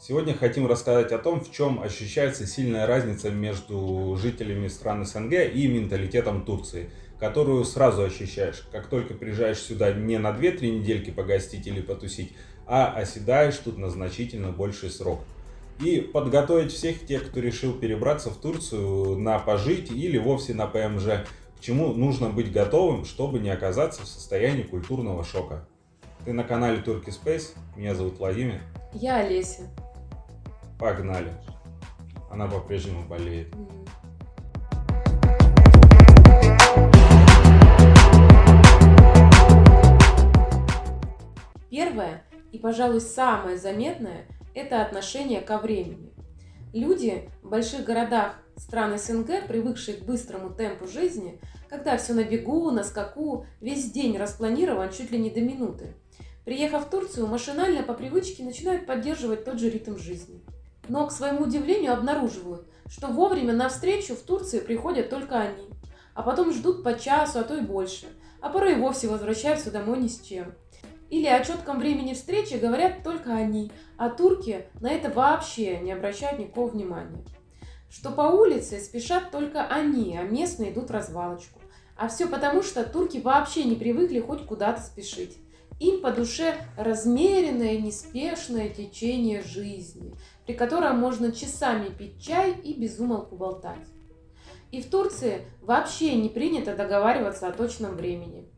Сегодня хотим рассказать о том, в чем ощущается сильная разница между жителями стран СНГ и менталитетом Турции, которую сразу ощущаешь, как только приезжаешь сюда не на 2-3 недельки погостить или потусить, а оседаешь тут на значительно больший срок. И подготовить всех тех, кто решил перебраться в Турцию на пожить или вовсе на ПМЖ, к чему нужно быть готовым, чтобы не оказаться в состоянии культурного шока. Ты на канале Turkey Space, меня зовут Владимир. Я Олеся. Погнали. Она по-прежнему болеет. Первое и, пожалуй, самое заметное – это отношение ко времени. Люди в больших городах стран СНГ, привыкшие к быстрому темпу жизни, когда все на бегу, на скаку, весь день распланирован чуть ли не до минуты. Приехав в Турцию, машинально по привычке начинают поддерживать тот же ритм жизни но, к своему удивлению, обнаруживают, что вовремя на встречу в Турции приходят только они, а потом ждут по часу, а то и больше, а порой и вовсе возвращаются домой ни с чем. Или о четком времени встречи говорят только они, а турки на это вообще не обращают никакого внимания. Что по улице спешат только они, а местные идут в развалочку. А все потому, что турки вообще не привыкли хоть куда-то спешить. Им по душе размеренное, неспешное течение жизни, при котором можно часами пить чай и без умолку болтать. И в Турции вообще не принято договариваться о точном времени.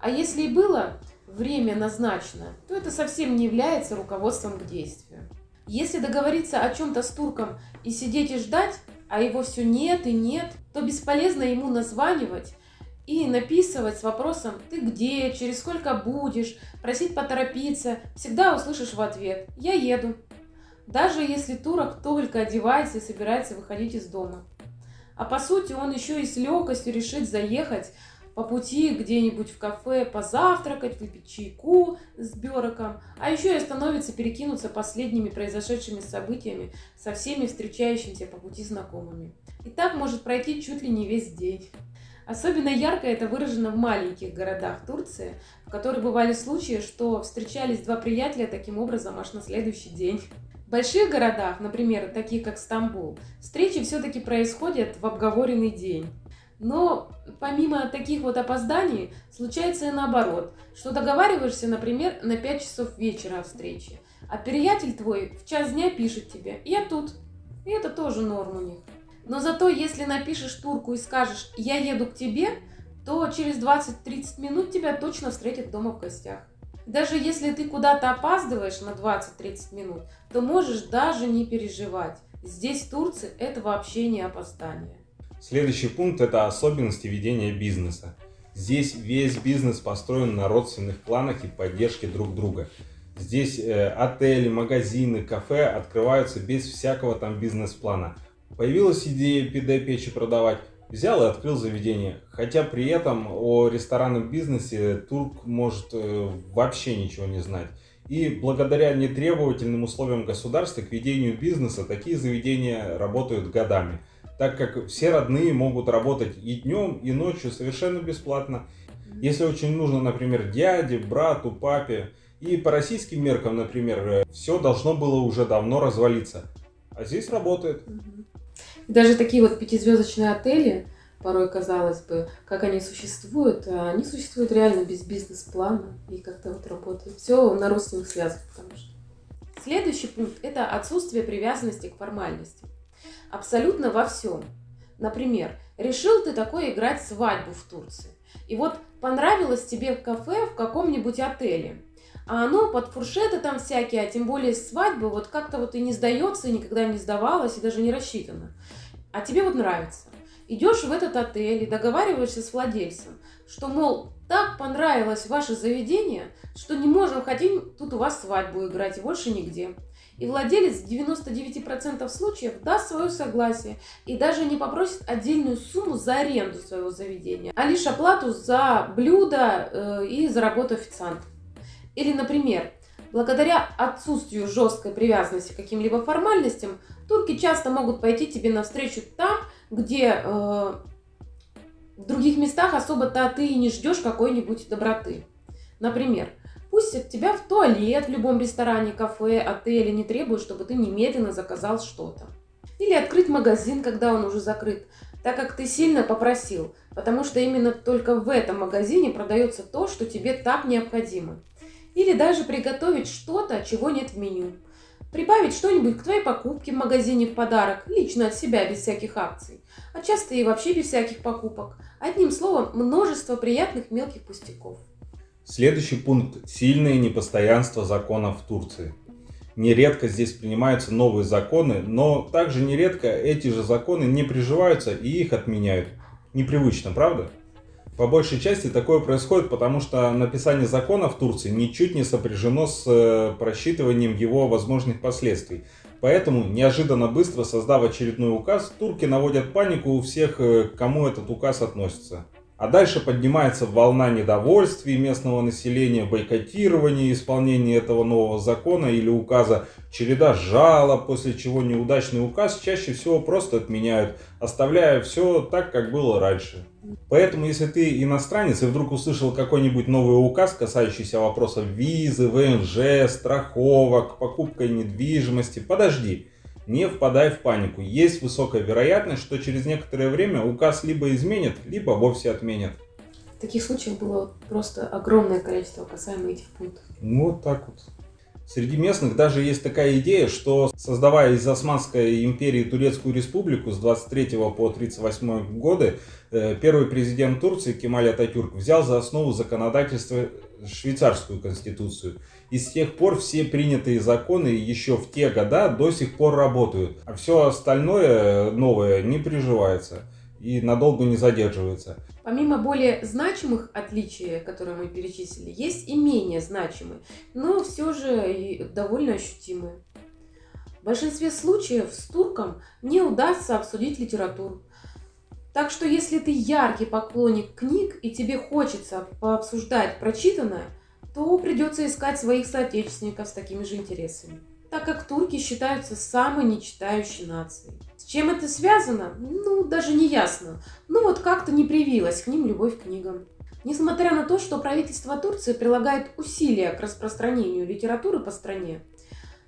А если и было время назначено, то это совсем не является руководством к действию. Если договориться о чем-то с турком и сидеть и ждать, а его все нет и нет, то бесполезно ему названивать и написывать с вопросом «ты где?», «через сколько будешь?», просить поторопиться, всегда услышишь в ответ «я еду». Даже если турок только одевается и собирается выходить из дома. А по сути он еще и с легкостью решит заехать по пути где-нибудь в кафе позавтракать, выпить чайку с Бероком, а еще и остановиться перекинуться последними произошедшими событиями со всеми встречающимися по пути знакомыми. И так может пройти чуть ли не весь день. Особенно ярко это выражено в маленьких городах Турции, в которых бывали случаи, что встречались два приятеля таким образом аж на следующий день. В больших городах, например, таких как Стамбул, встречи все-таки происходят в обговоренный день. Но помимо таких вот опозданий, случается и наоборот, что договариваешься, например, на 5 часов вечера о встрече, а приятель твой в час дня пишет тебе «я тут». И это тоже норм у них. Но зато, если напишешь турку и скажешь «я еду к тебе», то через 20-30 минут тебя точно встретят дома в гостях. Даже если ты куда-то опаздываешь на 20-30 минут, то можешь даже не переживать. Здесь, в Турции, это вообще не опоздание. Следующий пункт – это особенности ведения бизнеса. Здесь весь бизнес построен на родственных планах и поддержке друг друга. Здесь э, отели, магазины, кафе открываются без всякого там бизнес-плана – Появилась идея пиде-печи продавать, взял и открыл заведение. Хотя при этом о ресторанном бизнесе турк может э, вообще ничего не знать. И благодаря нетребовательным условиям государства к ведению бизнеса такие заведения работают годами. Так как все родные могут работать и днем, и ночью совершенно бесплатно. Если очень нужно, например, дяде, брату, папе. И по российским меркам, например, э, все должно было уже давно развалиться. А здесь работает. Даже такие вот пятизвездочные отели, порой казалось бы, как они существуют, а они существуют реально без бизнес-плана и как-то вот работают. Все на родственных связях, потому что. Следующий пункт – это отсутствие привязанности к формальности. Абсолютно во всем. Например, решил ты такой играть свадьбу в Турции. И вот понравилось тебе кафе в каком-нибудь отеле. А оно под фуршеты там всякие, а тем более свадьбы, вот как-то вот и не сдается, и никогда не сдавалось, и даже не рассчитано. А тебе вот нравится. Идешь в этот отель и договариваешься с владельцем, что, мол, так понравилось ваше заведение, что не можем, хотим тут у вас свадьбу играть и больше нигде. И владелец в 99% случаев даст свое согласие и даже не попросит отдельную сумму за аренду своего заведения, а лишь оплату за блюдо э, и за работу официанта. Или, например, благодаря отсутствию жесткой привязанности к каким-либо формальностям, турки часто могут пойти тебе навстречу там, где э, в других местах особо-то ты и не ждешь какой-нибудь доброты. Например, Пусть от тебя в туалет в любом ресторане, кафе, отеле не требуют, чтобы ты немедленно заказал что-то. Или открыть магазин, когда он уже закрыт, так как ты сильно попросил, потому что именно только в этом магазине продается то, что тебе так необходимо. Или даже приготовить что-то, чего нет в меню. Прибавить что-нибудь к твоей покупке в магазине в подарок, лично от себя, без всяких акций. А часто и вообще без всяких покупок. Одним словом, множество приятных мелких пустяков. Следующий пункт – сильное непостоянство законов в Турции. Нередко здесь принимаются новые законы, но также нередко эти же законы не приживаются и их отменяют. Непривычно, правда? По большей части такое происходит, потому что написание закона в Турции ничуть не сопряжено с э, просчитыванием его возможных последствий. Поэтому, неожиданно быстро создав очередной указ, турки наводят панику у всех, э, к кому этот указ относится. А дальше поднимается волна недовольствия местного населения, бойкотирования исполнения этого нового закона или указа, череда жалоб, после чего неудачный указ чаще всего просто отменяют, оставляя все так, как было раньше. Поэтому, если ты иностранец и вдруг услышал какой-нибудь новый указ, касающийся вопросов визы, ВНЖ, страховок, покупка недвижимости, подожди – не впадай в панику. Есть высокая вероятность, что через некоторое время указ либо изменят, либо вовсе отменят. Таких случаев было просто огромное количество касаемо этих пунктов. Ну, вот так вот. Среди местных даже есть такая идея, что создавая из Османской империи Турецкую республику с 23 по 38 годы, первый президент Турции Кемаль Ататюрк взял за основу законодательство швейцарскую конституцию. И с тех пор все принятые законы еще в те года до сих пор работают. А все остальное новое не приживается и надолго не задерживается. Помимо более значимых отличий, которые мы перечислили, есть и менее значимые, но все же довольно ощутимые. В большинстве случаев с турком не удастся обсудить литературу. Так что если ты яркий поклонник книг и тебе хочется пообсуждать прочитанное, то придется искать своих соотечественников с такими же интересами, так как турки считаются самой нечитающей нацией. С чем это связано? Ну, даже не ясно. Ну вот как-то не привилась к ним любовь к книгам. Несмотря на то, что правительство Турции прилагает усилия к распространению литературы по стране,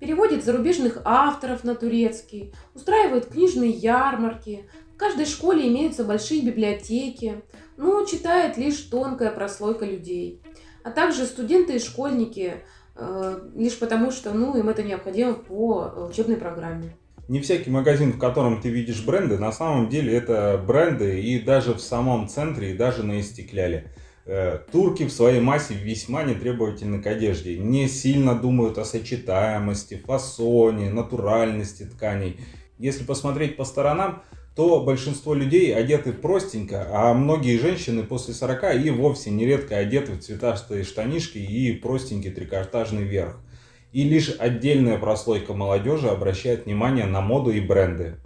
переводит зарубежных авторов на турецкий, устраивает книжные ярмарки, каждой школе имеются большие библиотеки, но читает лишь тонкая прослойка людей а также студенты и школьники, э, лишь потому что ну, им это необходимо по учебной программе. Не всякий магазин, в котором ты видишь бренды, на самом деле это бренды и даже в самом центре, и даже на истекляле. Э, турки в своей массе весьма нетребовательны к одежде, не сильно думают о сочетаемости, фасоне, натуральности тканей. Если посмотреть по сторонам, то большинство людей одеты простенько, а многие женщины после 40 и вовсе нередко одеты в цветастые штанишки и простенький трикотажный верх. И лишь отдельная прослойка молодежи обращает внимание на моду и бренды.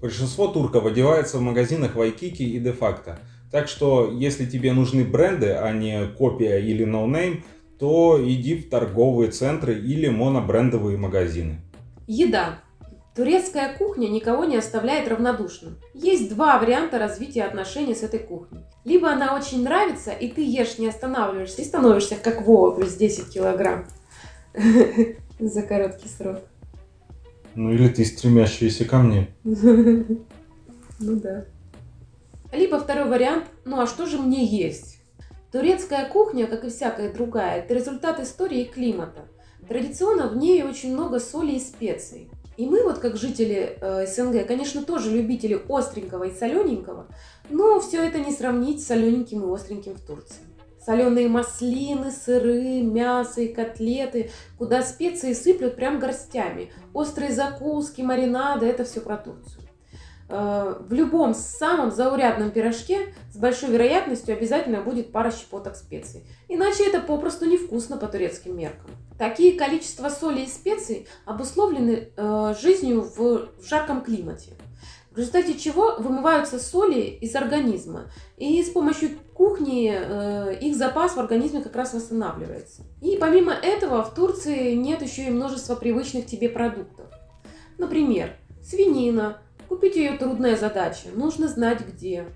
Большинство турков одевается в магазинах Вайкики и де-факто. Так что, если тебе нужны бренды, а не копия или no name, то иди в торговые центры или монобрендовые магазины. Еда. Турецкая кухня никого не оставляет равнодушным. Есть два варианта развития отношений с этой кухней. Либо она очень нравится, и ты ешь, не останавливаешься, и становишься как Вова, плюс 10 килограмм за короткий срок. Ну или ты стремящаяся ко мне. Ну да. Либо второй вариант, ну а что же мне есть? Турецкая кухня, как и всякая другая, это результат истории и климата. Традиционно в ней очень много соли и специй. И мы вот как жители э, СНГ, конечно, тоже любители остренького и солененького, но все это не сравнить с солененьким и остреньким в Турции. Соленые маслины, сыры, мясо и котлеты, куда специи сыплют прям горстями. Острые закуски, маринады – это все про Турцию. Э, в любом самом заурядном пирожке с большой вероятностью обязательно будет пара щепоток специй. Иначе это попросту невкусно по турецким меркам. Такие количества соли и специй обусловлены э, жизнью в, в жарком климате, в результате чего вымываются соли из организма, и с помощью кухни э, их запас в организме как раз восстанавливается. И помимо этого в Турции нет еще и множества привычных тебе продуктов. Например, свинина. Купить ее трудная задача, нужно знать где.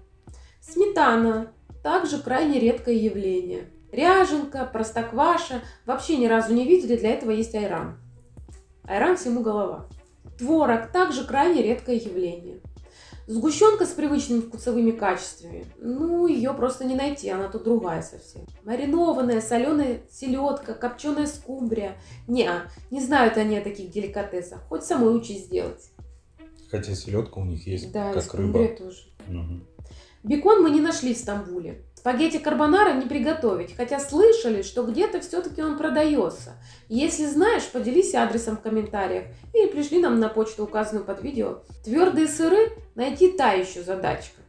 Сметана. Также крайне редкое явление. Ряженка, простокваша. Вообще ни разу не видели, для этого есть айран. Айран всему голова. Творог также крайне редкое явление. Сгущенка с привычными вкусовыми качествами. Ну, ее просто не найти, она тут другая совсем. Маринованная, соленая селедка, копченая скумбрия. Не, не знают они о таких деликатесах. Хоть самой учись сделать. Хотя селедка у них есть, Да, как рыба. тоже. Мгм. Бекон мы не нашли в Стамбуле. Спагетти карбонара не приготовить, хотя слышали, что где-то все-таки он продается. Если знаешь, поделись адресом в комментариях или пришли нам на почту, указанную под видео. Твердые сыры найти та еще задачка.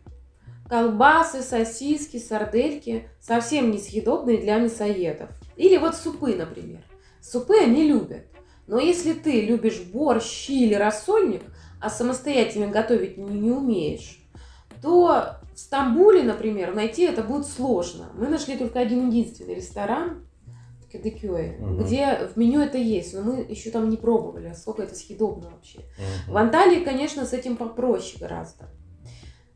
Колбасы, сосиски, сардельки совсем несъедобные для мясоедов. Или вот супы, например. Супы они любят. Но если ты любишь борщ, щи или рассольник, а самостоятельно готовить не, не умеешь, то в Стамбуле, например, найти это будет сложно. Мы нашли только один единственный ресторан в Кадыкёе, Мгм. где в меню это есть, но мы еще там не пробовали, а сколько это съедобно вообще. Мгм. В Анталии, конечно, с этим попроще гораздо.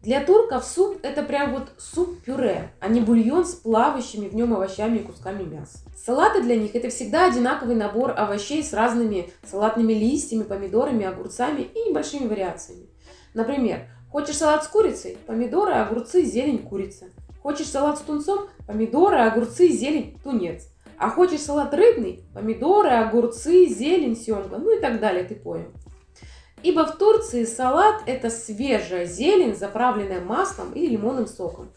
Для турков суп это прям вот суп-пюре, а не бульон с плавающими в нем овощами и кусками мяса. Салаты для них это всегда одинаковый набор овощей с разными салатными листьями, помидорами, огурцами и небольшими вариациями. Например, хочешь салат с курицей? Помидоры, огурцы, зелень, курица. Хочешь салат с тунцом? Помидоры, огурцы, зелень, тунец. А хочешь салат рыбный? Помидоры, огурцы, зелень, семга, ну и так далее, ты понял. Ибо в Турции салат – это свежая зелень, заправленная маслом и лимонным соком.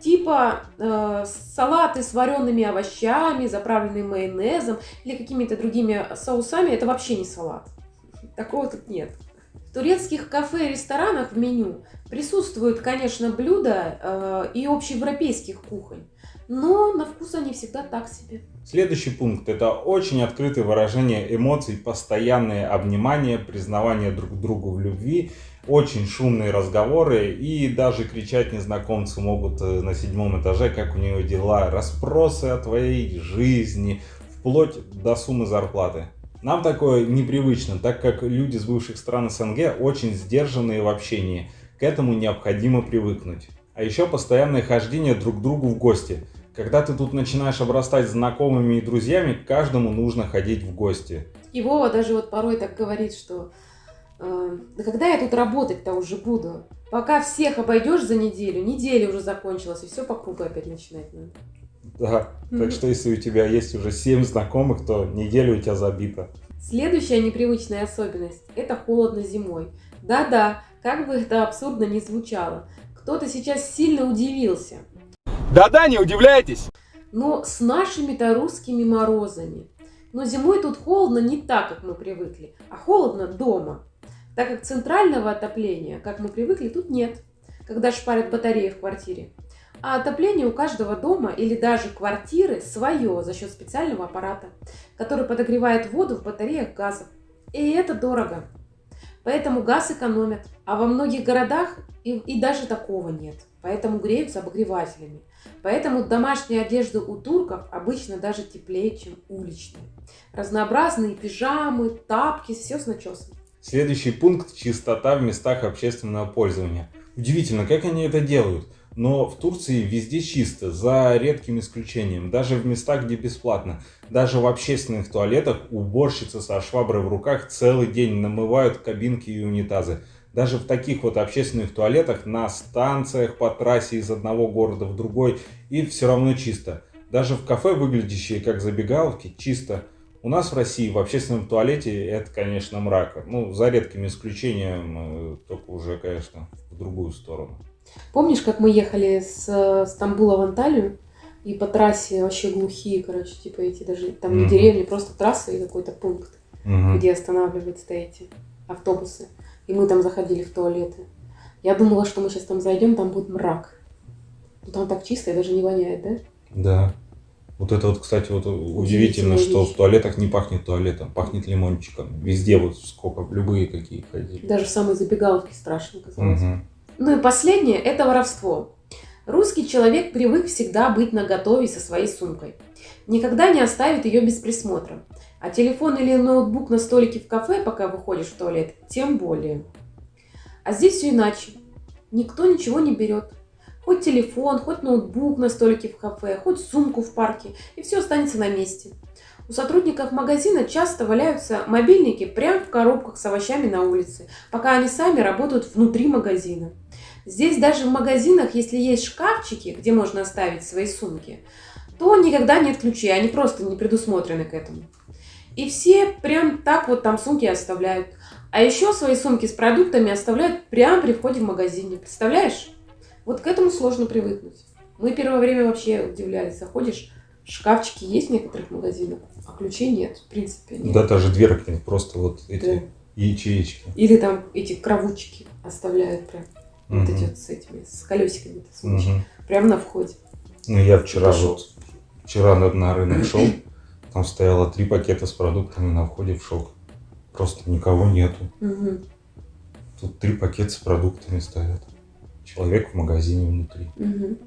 Типа э, салаты с вареными овощами, заправленные майонезом или какими-то другими соусами – это вообще не салат. Такого тут нет. Турецких кафе и ресторанах в меню присутствуют, конечно, блюда э, и общеевропейских кухонь, но на вкус они всегда так себе. Следующий пункт – это очень открытое выражение эмоций, постоянное обнимание, признавание друг другу в любви, очень шумные разговоры и даже кричать незнакомцы могут э, на седьмом этаже, как у нее дела, расспросы о твоей жизни, вплоть до суммы зарплаты. Нам такое непривычно, так как люди с бывших стран СНГ очень сдержанные в общении. К этому необходимо привыкнуть. А еще постоянное хождение друг к другу в гости. Когда ты тут начинаешь обрастать знакомыми и друзьями, каждому нужно ходить в гости. И Вова даже вот порой так говорит, что э, да когда я тут работать-то уже буду? Пока всех обойдешь за неделю, неделя уже закончилась, и все по кругу опять начинать надо. Да, Мгм. так что если у тебя есть уже 7 знакомых, то неделю у тебя забита. Следующая непривычная особенность – это холодно зимой. Да-да, как бы это абсурдно ни звучало. Кто-то сейчас сильно удивился. Да-да, не удивляйтесь. Но с нашими-то русскими морозами. Но зимой тут холодно не так, как мы привыкли, а холодно дома. Так как центрального отопления, как мы привыкли, тут нет, когда шпарят батареи в квартире. А отопление у каждого дома или даже квартиры свое за счет специального аппарата, который подогревает воду в батареях газов. И это дорого. Поэтому газ экономят. А во многих городах и, и даже такого нет. Поэтому греются обогревателями. Поэтому домашняя одежда у турков обычно даже теплее, чем уличная. Разнообразные пижамы, тапки, все с начесом. Следующий пункт – чистота в местах общественного пользования. Удивительно, как они это делают. Но в Турции везде чисто, за редким исключением. Даже в местах, где бесплатно. Даже в общественных туалетах уборщицы со шваброй в руках целый день намывают кабинки и унитазы. Даже в таких вот общественных туалетах на станциях по трассе из одного города в другой и все равно чисто. Даже в кафе, выглядящие как забегаловки, чисто. У нас в России в общественном туалете это, конечно, мрак. Ну, за редким исключением, э, только уже, конечно, в другую сторону. Помнишь, как мы ехали с Стамбула в Анталию? И по трассе вообще глухие, короче, типа эти даже, там не Мгм. деревни, просто трасса и какой-то пункт, Мгм. где останавливаются эти автобусы. И мы там заходили в туалеты. Я думала, что мы сейчас там зайдем, там будет мрак. Ну, Там так чисто и даже не воняет, да? Да. Вот это вот, кстати, вот удивительно, что вещь. в туалетах не пахнет туалетом, пахнет лимончиком. Везде вот сколько, любые какие ходили. Даже в самой забегаловке страшно казалось. Мгм. Ну и последнее – это воровство. Русский человек привык всегда быть наготове со своей сумкой. Никогда не оставит ее без присмотра. А телефон или ноутбук на столике в кафе, пока выходишь в туалет, тем более. А здесь все иначе. Никто ничего не берет. Хоть телефон, хоть ноутбук на столике в кафе, хоть сумку в парке, и все останется на месте. У сотрудников магазина часто валяются мобильники прямо в коробках с овощами на улице, пока они сами работают внутри магазина. Здесь даже в магазинах, если есть шкафчики, где можно оставить свои сумки, то никогда нет ключей, они просто не предусмотрены к этому. И все прям так вот там сумки оставляют. А еще свои сумки с продуктами оставляют прямо при входе в магазине. Представляешь? Вот к этому сложно привыкнуть. Мы первое время вообще удивлялись. Заходишь, шкафчики есть в некоторых магазинах, а ключей нет, в принципе. Нет. Да, даже дверки, просто вот эти Да. ячеечки. Или там эти кровучки оставляют прям. Вот эти вот с этими, с колесиками. сумочки. Мгм. Прямо на входе. Ну, я вчера Пошел. вот, вчера на, на рынок шел, там стояло три пакета с продуктами на входе в шок. Просто никого нету. Мгм. Тут три пакета с продуктами стоят. Человек в магазине внутри. Мгм.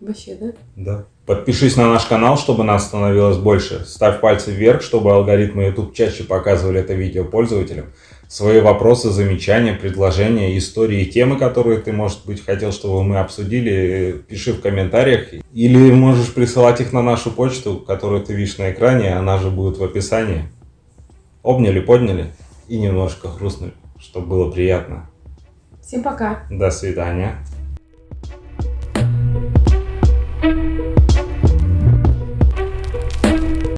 Вообще, да? Да. Подпишись на наш канал, чтобы нас становилось больше. Ставь пальцы вверх, чтобы алгоритмы YouTube чаще показывали это видео пользователям. Свои вопросы, замечания, предложения, истории, темы, которые ты, может быть, хотел, чтобы мы обсудили, пиши в комментариях. Или можешь присылать их на нашу почту, которую ты видишь на экране, она же будет в описании. Обняли, подняли и немножко хрустнули, чтобы было приятно. Всем пока! До свидания. Thank